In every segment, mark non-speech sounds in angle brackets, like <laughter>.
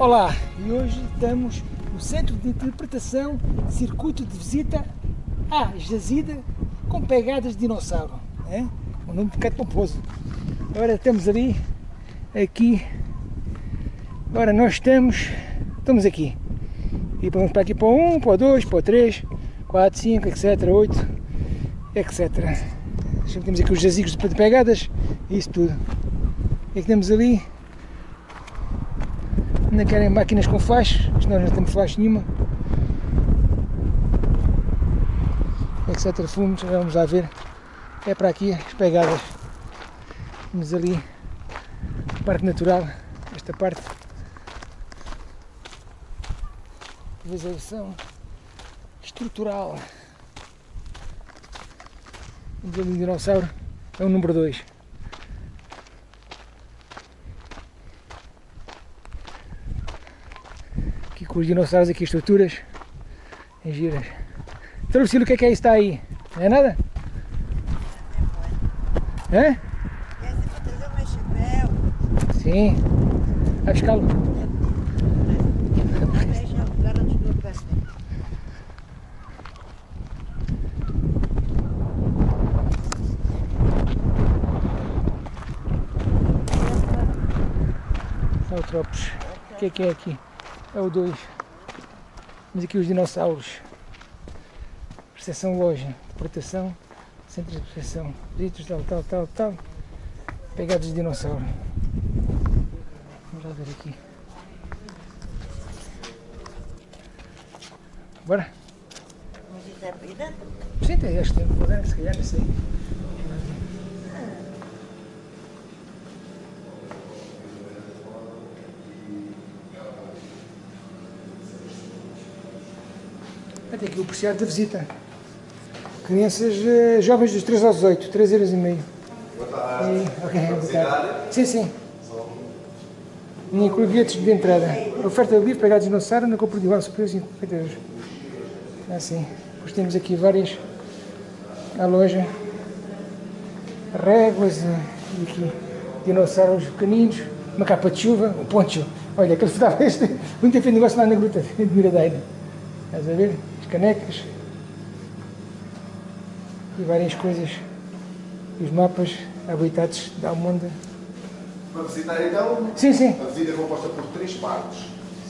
Olá, e hoje estamos no Centro de Interpretação Circuito de Visita à Jazida com pegadas de dinossauro. É? Um nome um bocado pomposo. Agora estamos ali, aqui. Agora nós estamos, estamos aqui. E vamos para aqui para o 1, para o 2, para o 3, 4, 5, etc, 8, etc. Temos aqui os jazigos de pegadas isso tudo. E aqui temos ali Ainda querem máquinas com flash, nós não temos flash nenhuma. Etc. Fumos, vamos lá ver. É para aqui as pegadas. Temos ali parte natural, esta parte. Visualização estrutural. Temos ali um dinossauro, é o número 2. Com os dinossauros aqui, estruturas em giras. Então, Lucílio, o que é que é isso está aí? Não é nada? É? Sim. Vai buscá-lo. Saltropos. O que é que é aqui? É o 2. Temos aqui os dinossauros. Percepção loja, proteção, centro de proteção, litros, tal, tal, tal, tal. Pegados de dinossauro. Vamos lá ver aqui. Bora? Mas isso é vida? Sim, tem, acho que tem que fazer, se calhar, não sei. Tem aqui o apreciado da visita. Crianças uh, jovens dos 3 aos 18, 3 euros e meio. Boa tarde. E, ok, boa tarde. Sim, sim. Não inclui bilhetes de entrada. Oferta de livre, pegados no Sara, na compra de igual superior 50 euros. Assim. Depois temos aqui várias a loja. Réguas, e aqui dinossauros pequeninos, uma capa de chuva, um poncho. Olha, aquele que estava este, <laughs> muito fez negócio lá na gruta <laughs> de Miradeira. Estás a ver? Canecas e várias coisas. Os mapas habitados da Almonda. Para visitar então? Sim, sim. A visita é composta por três partes.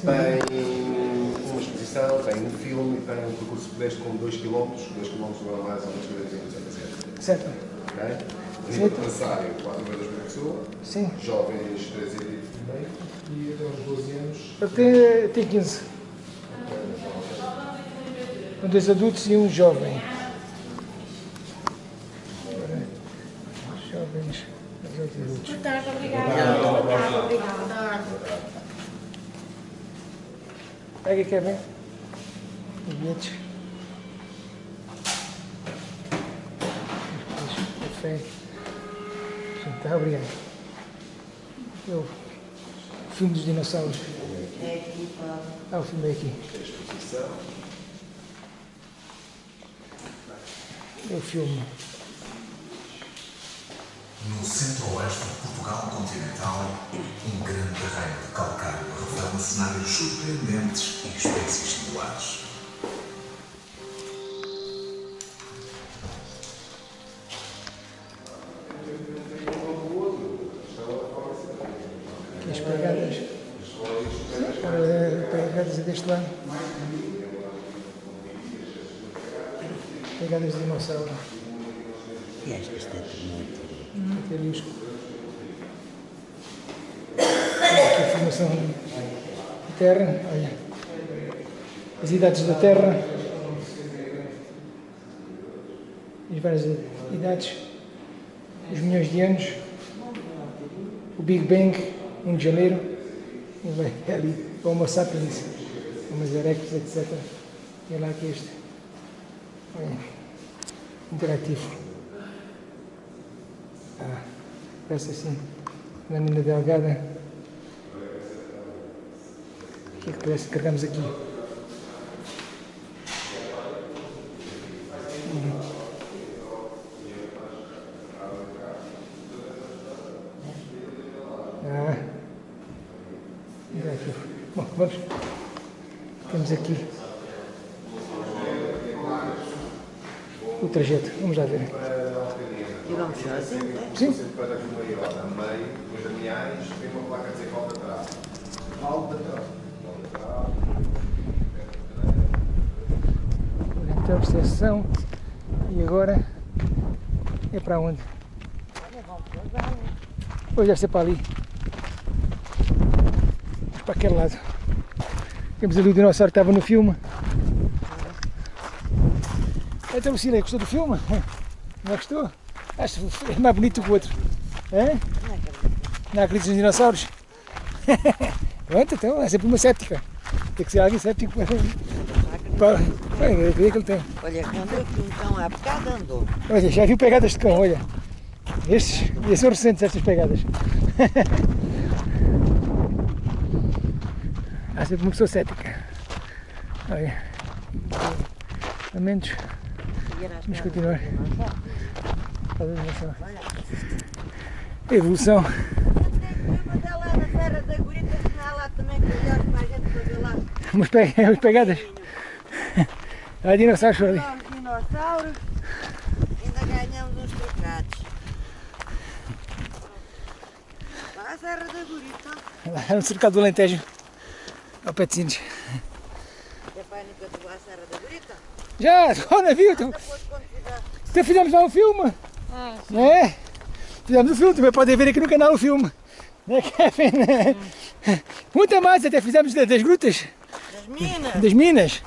Sim. Tem uma exposição, tem um filme, tem um percurso pedestre com 2 km, 2 km normais ou 2 km Certo. Ok? Nível adversário, 4 vezes por pessoa. Sim. Jovens, 3 e meio. E até uns 12 anos. Até, até 15 com dois adultos e um jovem. Jovens, dois adultos. Boa tarde, obrigada. Boa tarde, obrigada. Pega, Kevin. Os bilhetes. Café. Tá, obrigado. Eu, o filme dos dinossauros. Ah, o filme é aqui. O filme. No centro-oeste de Portugal continental, um grande terreno de calcário revela cenários surpreendentes e espécies singulares. As pegadas, pegadas deste lado. Pegadas de dinossauro. E esta está muito. Hum, é lixo. Aqui a formação de terra, olha. As idades da terra. As várias idades. Os milhões de anos. O Big Bang, 1 de janeiro. E vai ali, o Homo sapiens, Homo erectus, etc. E é lá que este. Olha interativo. Ah, parece assim, lâmina delgada. O que é que parece que carregamos aqui? Ah. Bom, Vamos. Temos aqui o trajeto. Vamos lá ver. E vamos sozinhos, né? Sim. Para aqui uma hora, a meio, os Damiães, tem uma placa a dizer falta atrás. Falta atrás. Falta atrás. Então, percepção. E agora é para onde? Vamos lá? Hoje deve ser para ali. Para aquele lado. Temos ali o dinossauro que estava no filme. Então, Lucília, gostou do filme? Não gostou? Acho que é mais bonito que o outro. Hã? Não é Não acreditas nos dinossauros? <laughs> Pronto, então é sempre uma séptica. Tem que ser alguém séptico para. para... para o que ele tem. Olha, quando eu fui então há bocado andou. Olha, já viu pegadas de cão, olha. Estes, estes são recentes, estas pegadas. <laughs> Há sempre uma pessoa cética. Olha. Pelo menos, vamos continuar. a evolução. É. Umas, pe- <laughs> umas pegadas. <laughs> Há dinossauros ali. Dinossauros, ainda ganhamos uns trocados. Lá a Serra da Gurita. Lá no cercado do Alentejo. Ao pé de Sines. É para a Serra da Gurita? Já, oh, não viu? Fizer. então fizemos lá o filme. Não é? Fizemos o filme, também podem ver aqui no canal o filme. Não é, <laughs> Kevin? Muita mais, até fizemos da- das grutas, Das minas. das minas,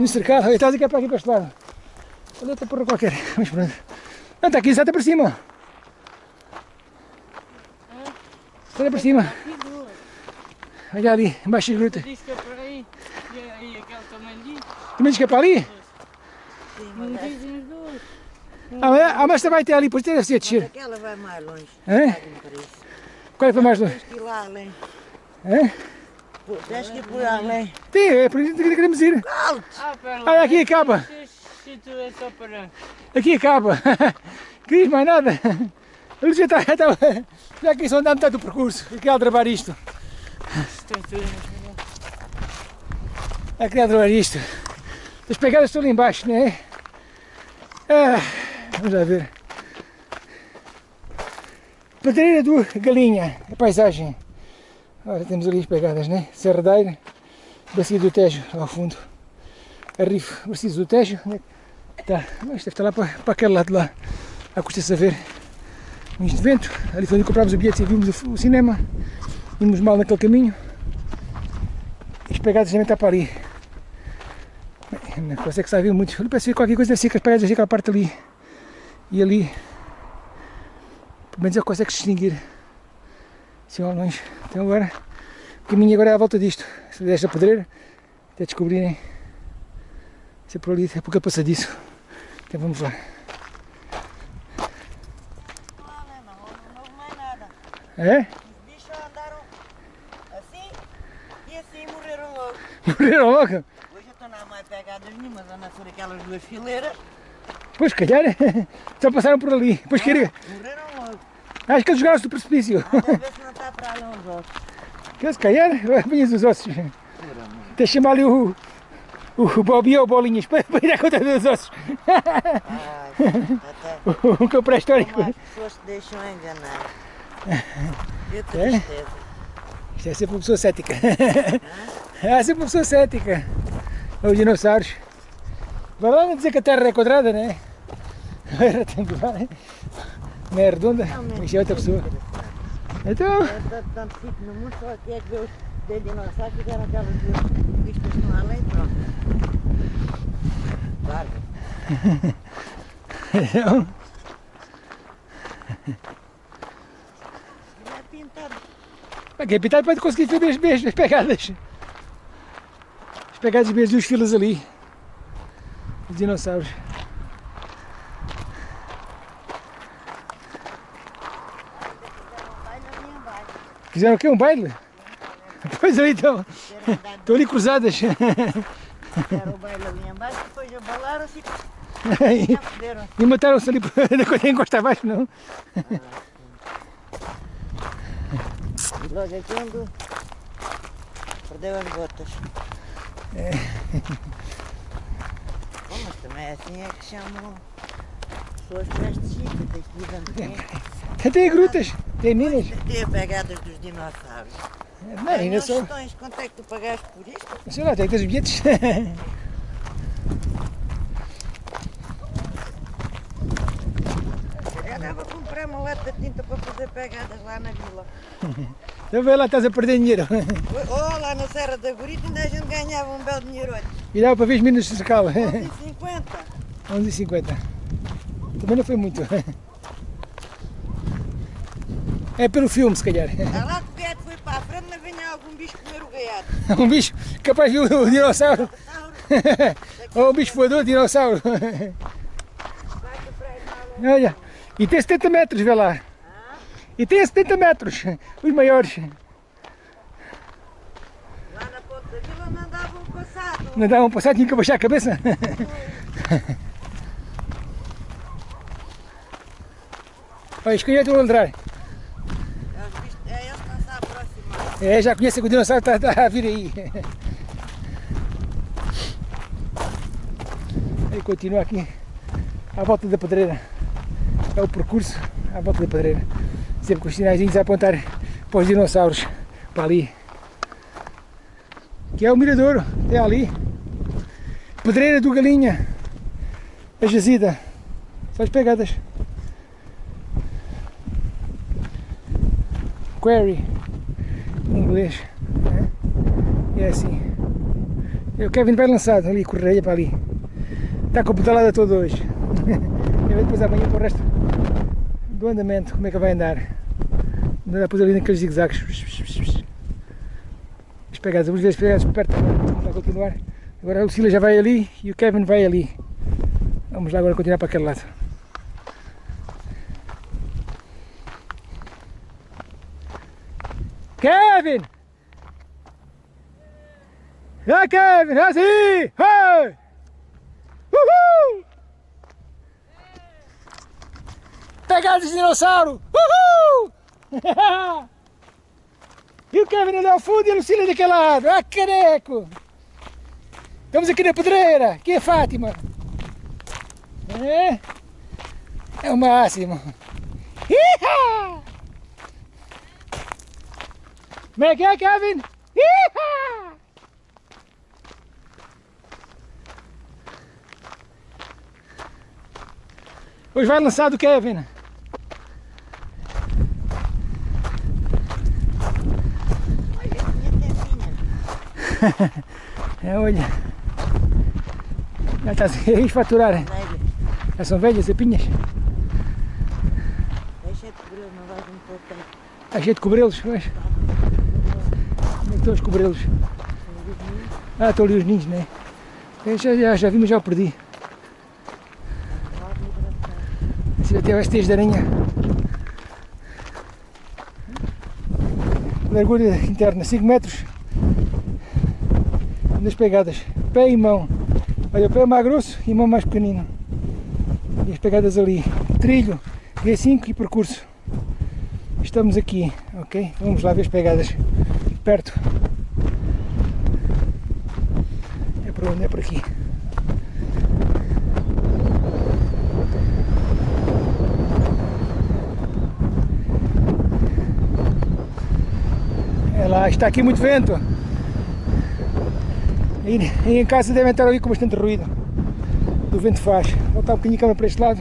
no cercado. Olha, estás aqui para aqui para este lado. Olha outra porra qualquer. <laughs> Mas pronto. Não, está aqui, está para cima. Está para cima. Olha ali, embaixo das grutas. Diz que é por aí. E aí aquele também diz. Tu me dizes que é para ali? Mas, dizem os dois. Ah, mas- ah, mas também até ali, depois deve ser descer. aquela vai mais longe. Por isso. Qual é que foi mais longe? Tens que ir lá além. Pô, Tens que ir por além. Sim, é por isso que queremos ir. Ah, pera lá. Olha, aqui acaba. Se, se tu é. Aqui acaba. Queres <laughs> mais nada? Ele já está, já, está, já que só andar metade do percurso. Eu queria travar isto. Eu queria travar isto. As pegadas estão ali embaixo, não é? Ah, vamos lá ver. Pedreira do Galinha, a paisagem. Olha, temos ali as pegadas, né? Serradeira, Bacia do Tejo, lá ao fundo. Arrifo, Bacia do Tejo. É que Tá, mas deve estar lá para, para aquele lado lá. À Custa Saver. Um de vento. Ali foi onde comprámos o bilhete e vimos o, o cinema. Vimos mal naquele caminho. E as pegadas também estão para ali. Não consegue saber muito. Parece que qualquer coisa deve ser que as pegadas aquela parte ali. E ali. Pelo menos ele consegue distinguir. Assim ao longe. Então agora. O caminho agora é à volta disto. Desta pedreira. Até descobrirem. Se é por ali, é porque é passadiço. Então vamos lá. Né? É? Os bichos andaram assim e assim morreram logo. Morreram logo? Hoje eu estou não há mais pegadas nenhumas, andam por aquelas duas fileiras. Pois, se calhar. <laughs> Só passaram por ali. Depois queria. Morreram logo. Acho que eles jogaram-se do precipício. Anda a ver se não está para ali uns ossos. Que se calhar, <laughs> apanhas os ossos. Até chamar ali o. O Bobby ou Bolinhas para, para ir à conta dos ossos. Ai, até <laughs> O cão pré-histórico. como as pessoas se deixam enganar. É? tristeza. Isto é sempre uma pessoa cética. É sempre uma pessoa cética. Os dinossauros. Vai lá não dizer que a Terra é quadrada, né? É retangular. Não é redonda. Isto é outra pessoa. Então, Eu tanto, fico no mundo, só que é que ver os de dinossauros fizeram aquelas duas vistas no além, pronto. Claro. <laughs> então, Não é pintado. aqui é pintado para conseguir ver as, as, as pegadas. As pegadas mesmo dos filas ali. Os dinossauros. Na. Fizeram o quê? Um baile? <laughs> Pois estão. Fizeram andar Estão ali cruzadas. Fizeram o baile ali embaixo, depois abalaram-se e. E mataram-se ali <laughs> quando encosta abaixo, não? Logo é quando Perdeu as botas. É. Bom, mas também assim é que chamam pessoas sítio, tem que ir andando. Tem grutas, tem minas. Tem pegadas dos dinossauros. Não, ainda só. tostões, quanto é que tu pagaste por isto? Sei lá, tem que ter os bilhetes. Eu andava a comprar uma lata de tinta para fazer pegadas lá na vila. <laughs> Então vê lá, estás a perder dinheiro. Oh, lá na Serra da Gorita ainda a gente ganhava um belo dinheiro hoje. E dava para ver as minas de cercal. 11,50. 11,50. Também não foi muito. É pelo filme, se calhar. Está lá que o gaiato foi para a frente, mas venha algum bicho comer o gaiato. <laughs> Um bicho capaz de o dinossauro. <laughs> Ou um bicho voador, dinossauro. Para mal. Olha, e tem 70 metros, vê lá. E tem 70 metros, os maiores. Lá na ponta da vila não andava um passado. Não dá um passado, tinha que abaixar a cabeça. <laughs> Olha, escolhi estão a ladrar. É, eles não se aproximar. É, já conhece o dinossauro está, está a vir aí. Aí continua aqui à volta da pedreira. É o percurso à volta da pedreira. Sempre com os sinaizinhos a apontar para os dinossauros. Para ali. Que é o miradouro. É ali. Pedreira do Galinha. A jazida. São as pegadas. Quarry. Em inglês. né? É assim. O Kevin vai lançado ali, correia para ali. Está com a pedalada toda hoje. <laughs> E depois amanhã para o resto do andamento, como é que vai andar. Andar depois ali naqueles zigzags. As pegadas, vamos ver as pegadas perto agora. Vai continuar. Agora o Sila já vai ali e o Kevin vai ali. Vamos lá agora continuar para aquele lado. Kevin! Ja, Kevin, ja, zie! Hey! Uhul! Pegadas de dinossauro! Uhul! <laughs> e o Kevin ali ao fundo e a Lucília daquele lado. Ah, careco! Estamos aqui na pedreira. Aqui é Fátima. É? É o máximo. Iha! Como é que é, Kevin? Iha! Hoje vai lançar do Kevin. Olha, tinha tempinha. <laughs> É, olha. Já está a faturar. Já são velhas, epinhas. Deixa de cobrir, não vais um pouco. Está cheio de cobrelos, mas. Como é que estão os cobrelos? Ah, estão ali os ninhos, né? Eu já, já, já vi, mas já o perdi. Se até as teias de aranha. Largura interna 5 metros. Das pegadas, pé e mão. Olha, o pé é mais grosso e mão mais pequenino. E as pegadas ali. Trilho, G5 e percurso. Estamos aqui, ok? Vamos lá ver as pegadas perto. É por onde? É por aqui. É lá, está aqui muito vento. E, em casa devem estar ali com bastante ruído. Do vento faz. Vou voltar um bocadinho a câmera para este lado.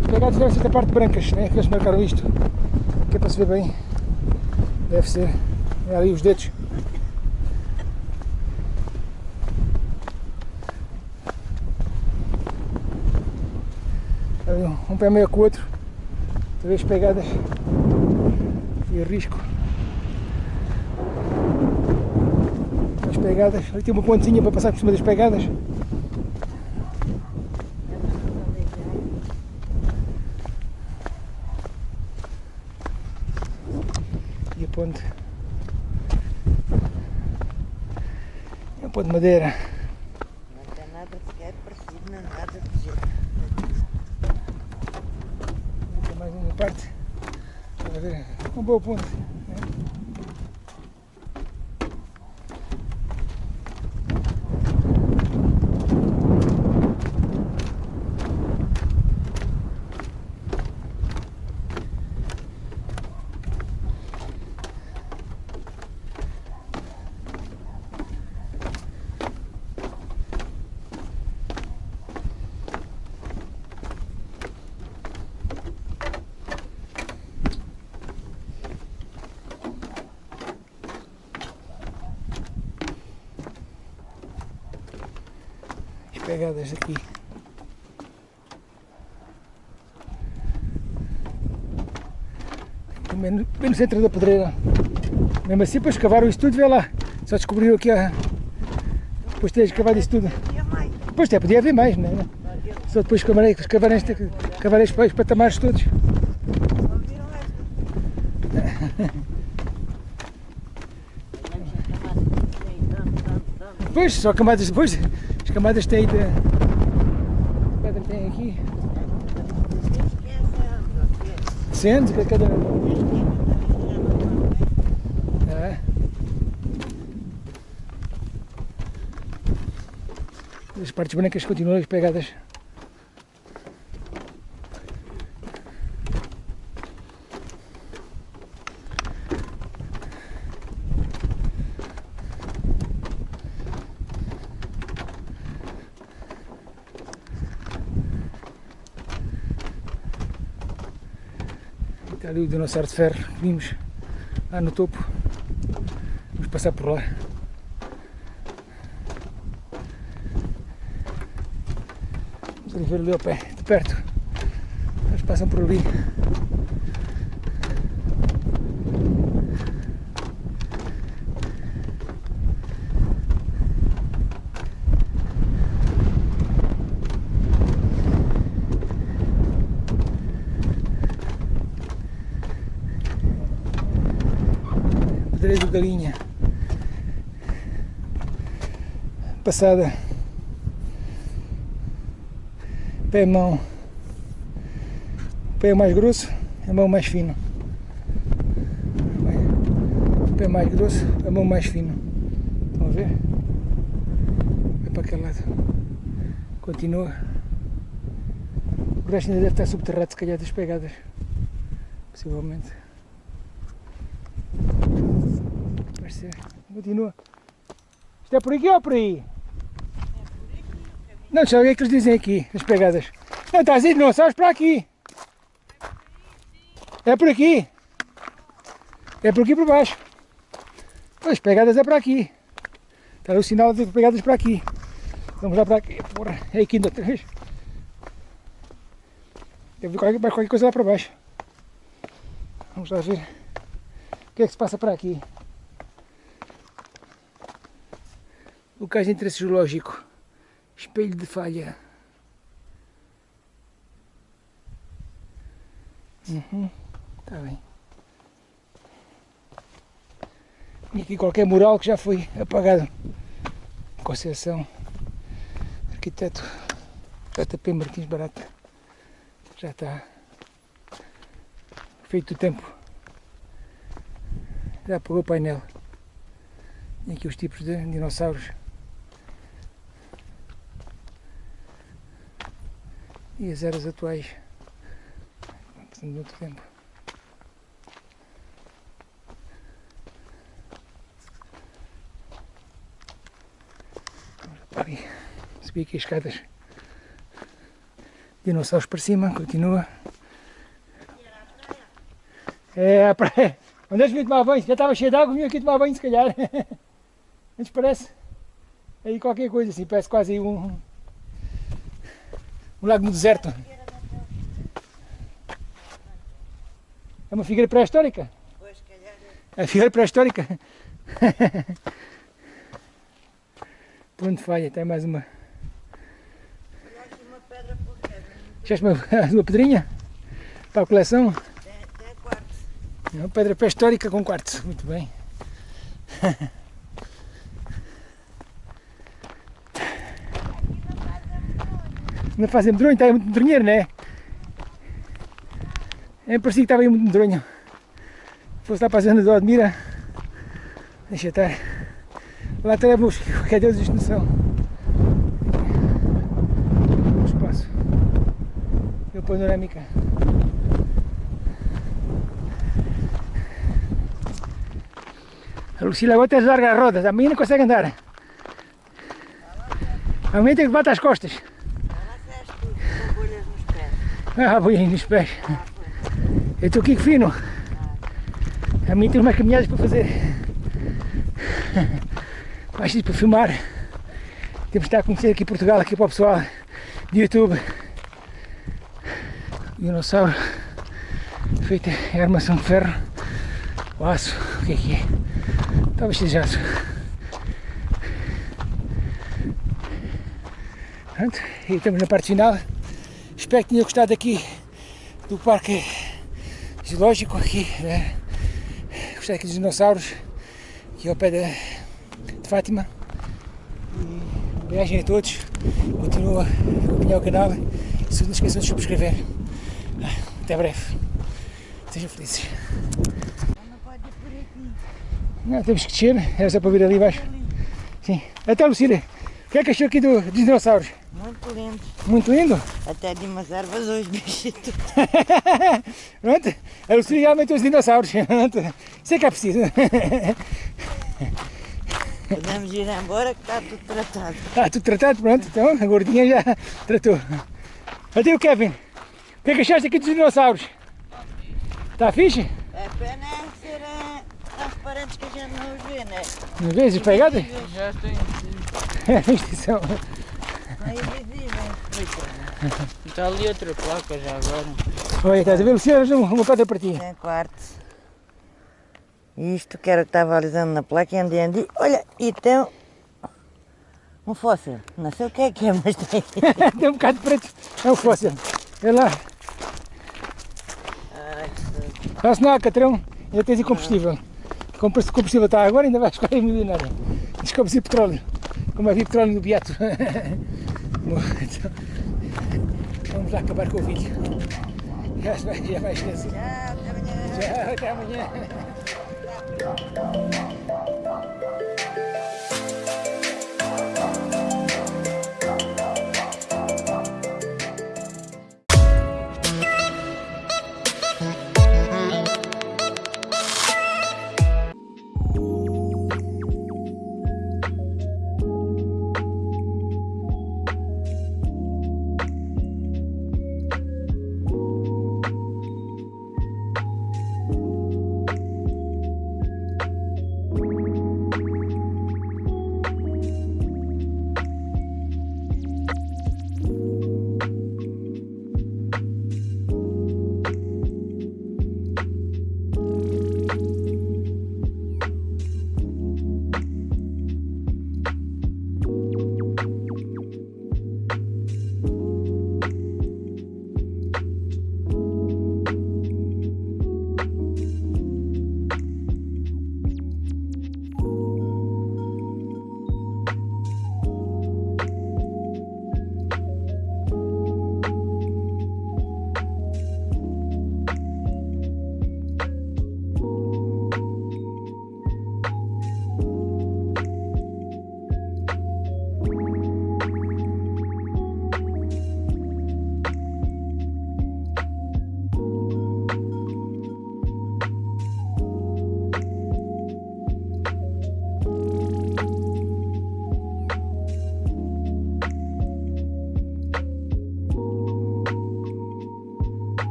Os pegados devem ser da parte brancas, né? Que eles marcaram isto. Que é para se ver bem. Deve ser. É ali os dedos. Um pé meio com o outro. Três pegadas. E risco. As pegadas. Ali tem uma pontezinha para passar por cima das pegadas. E a ponte. É a ponte de madeira. Não tem nada nada de jeito. Aqui é mais uma parte. Para ver. Uma boa ponte. né? Pegadas aqui. Bem no, bem no centro da pedreira. Mesmo assim, depois escavaram isso tudo, vê lá. Só descobriram aqui a. Depois de ter escavado isso tudo. Depois até podia haver mais, não é? Só depois escavarem, escavarem, este- escavarem os pa- os patamares todos. <laughs> Depois, só camadas depois. As camadas têm de. Cada tem aqui. Sendo que cada. É. As partes brancas continuam pegadas. Está ali o dinossauro de ferro que vimos lá no topo. Vamos passar por lá. Vamos ali ver ali ao pé, de perto. Eles passam por ali. Pedreiro do Galinha. Passada. Pé mão. Pé mais grosso, a mão mais fino. Pé mais grosso, a mão mais fino. Estão a ver? Vai para aquele lado. Continua. O resto ainda deve estar subterrado, se calhar, das pegadas. Possivelmente. Vai ser. Continua. Isto é por aqui ou por aí? Não, deixa eu ver o que eles dizem aqui, as pegadas. Não, está a dizer dinossauros para aqui. É por aqui. É por aqui por baixo. As pegadas é para aqui. Está o sinal de pegadas para aqui. Vamos lá para aqui. Porra, é aqui ainda vez. Deve vir qualquer, qualquer coisa lá para baixo. Vamos lá ver. O que é que se passa para aqui? Locais de interesse geológico. Espelho de falha. Uhum, tá bem. E aqui qualquer mural que já foi apagado. Conceição. Arquiteto JP Martins Barata. Já está feito o tempo. Já apagou o painel. E aqui os tipos de dinossauros. E as eras atuais. De outro tempo. Subir aqui as escadas. Dinossauros para cima, continua. É a praia. Onde é que vim tomar banho? Já estava cheio de água, vim aqui tomar banho se calhar. <laughs> Antes parece aí qualquer coisa assim, parece quase um, um lago no deserto. É uma figueira pré-histórica? Pois, calhar. É a figueira pré-histórica. Ponto falha, tem mais uma. Olha aqui uma pedra porreira. Achaste uma, <laughs> uma pedrinha? Para a coleção? Tem, tem quarto. É uma pedra pré-histórica com quartzo. Muito bem. <laughs> Não fazem medronho, está aí muito medronheiro, não é? É, parecia que estava aí muito medronho. Fosse lá para a zona do Admira. Deixa estar. Lá até leva os <laughs> qualquer Deus isto não são. O espaço. E a panorâmica. A Lucila agora até larga as rodas, a não consegue andar. A mim tem que bater as costas. Ela fez tudo com bolhas nos pés. Ah, vou nos pés. Eu estou aqui fino. A mim tem umas caminhadas para fazer. Mais para filmar. Temos de estar a conhecer aqui Portugal, aqui para o pessoal de YouTube. Dinossauro feito em armação de ferro. O aço, o que é que é? Talvez seja aço. Pronto, e estamos na parte final. Espero que tenha gostado aqui do parque zoológico aqui. Né? Gostei aqui dos dinossauros, aqui ao pé de, de Fátima. E viagem a todos. Continua a acompanhar o canal. E se não esqueçam de subscrever. Até breve. Sejam felizes. Não, temos que descer, era só para vir ali embaixo. Sim. Até Lucília, o que é que achou aqui do, dos dinossauros? Muito lindo. Muito lindo? Até de umas ervas hoje, <laughs> bichito. Pronto, a já aumentou os dinossauros. Pronto. Isso é que é preciso. Podemos ir embora que está tudo tratado. Está tudo tratado, pronto. Então a gordinha já tratou. Até o Kevin, o que é que achaste aqui dos dinossauros? Está fixe? É pena é serem transparentes que a gente não os vê, né? Não vês as pegadas? Já estou em Isto são- São invisíveis. Coitado. Está ali outra placa já agora. Olha, estás a ver, Lucília, uma, uma pedra para ti. Tem quartos. Isto que era o que estava alisando na placa e andi, andi. Olha, e tem um fóssil. Não sei o que é que é, mas tem. <laughs> Tem um bocado de preto, é um fóssil. É lá, não há catrão, ainda tens aí combustível. Como o combustível está agora, ainda vais ficar milionário. Descobre se petróleo, como havia petróleo no Beato. <laughs> Vamos lá acabar com o vídeo. Já já vai esquecer. Tchau, até amanhã. Tchau, até amanhã.